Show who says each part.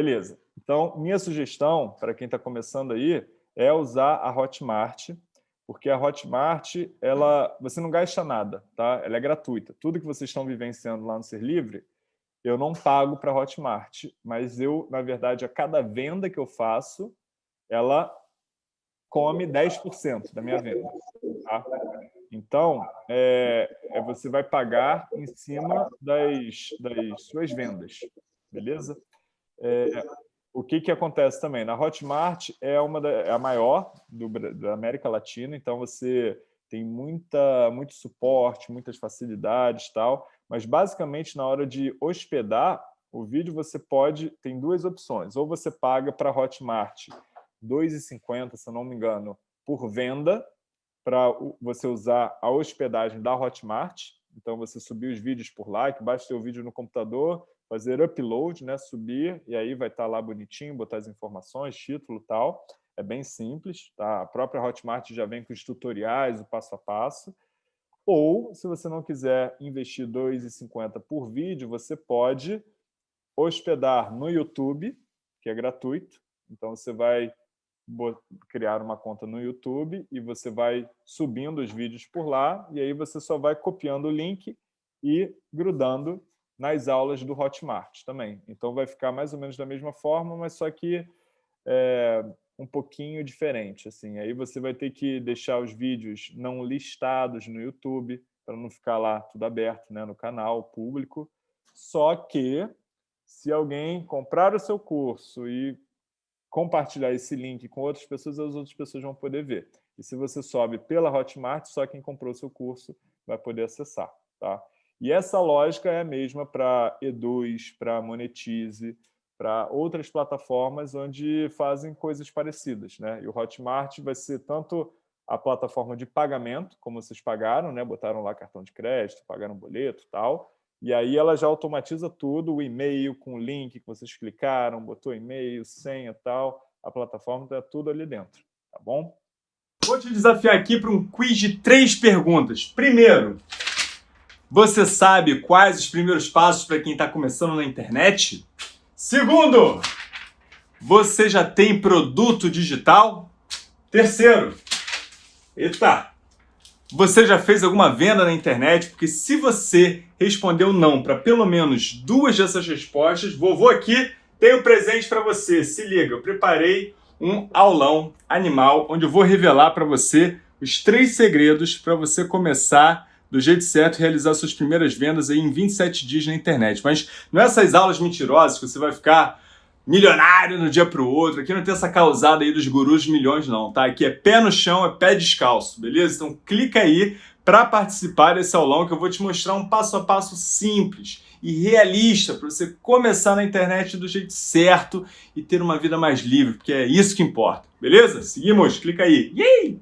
Speaker 1: Beleza. Então, minha sugestão para quem está começando aí é usar a Hotmart, porque a Hotmart, ela, você não gasta nada, tá? Ela é gratuita. Tudo que vocês estão vivenciando lá no Ser Livre, eu não pago para a Hotmart, mas eu, na verdade, a cada venda que eu faço, ela come 10% da minha venda. Tá? Então, é, é, você vai pagar em cima das, das suas vendas, beleza? É, o que, que acontece também? Na Hotmart é, uma da, é a maior do, da América Latina, então você tem muita, muito suporte, muitas facilidades tal, mas basicamente na hora de hospedar o vídeo você pode, tem duas opções, ou você paga para a Hotmart R$ 2,50, se eu não me engano, por venda, para você usar a hospedagem da Hotmart. Então, você subir os vídeos por lá, que basta ter o vídeo no computador, fazer upload, né, subir, e aí vai estar tá lá bonitinho, botar as informações, título e tal. É bem simples, tá? A própria Hotmart já vem com os tutoriais, o passo a passo. Ou, se você não quiser investir R$ 2,50 por vídeo, você pode hospedar no YouTube, que é gratuito. Então, você vai criar uma conta no YouTube e você vai subindo os vídeos por lá e aí você só vai copiando o link e grudando nas aulas do Hotmart também. Então vai ficar mais ou menos da mesma forma, mas só que é, um pouquinho diferente. Assim. Aí você vai ter que deixar os vídeos não listados no YouTube, para não ficar lá tudo aberto né, no canal público. Só que se alguém comprar o seu curso e compartilhar esse link com outras pessoas, as outras pessoas vão poder ver. E se você sobe pela Hotmart, só quem comprou seu curso vai poder acessar. Tá? E essa lógica é a mesma para Eduz, para Monetize, para outras plataformas onde fazem coisas parecidas. Né? E o Hotmart vai ser tanto a plataforma de pagamento, como vocês pagaram, né? botaram lá cartão de crédito, pagaram boleto tal, e aí ela já automatiza tudo, o e-mail com o link que vocês clicaram, botou e-mail, senha tal, a plataforma está tudo ali dentro, tá bom?
Speaker 2: Vou te desafiar aqui para um quiz de três perguntas. Primeiro, você sabe quais os primeiros passos para quem está começando na internet? Segundo, você já tem produto digital? Terceiro, eita, você já fez alguma venda na internet? Porque se você respondeu não para pelo menos duas dessas respostas, vovô aqui tem um presente para você. Se liga, eu preparei um aulão animal onde eu vou revelar para você os três segredos para você começar do jeito certo e realizar suas primeiras vendas aí em 27 dias na internet. Mas não é essas aulas mentirosas que você vai ficar milionário no dia para o outro. Aqui não tem essa causada aí dos gurus de milhões não, tá? Aqui é pé no chão, é pé descalço, beleza? Então clica aí para participar desse aulão que eu vou te mostrar um passo a passo simples e realista para você começar na internet do jeito certo e ter uma vida mais livre, porque é isso que importa, beleza? Seguimos, clica aí. Yay!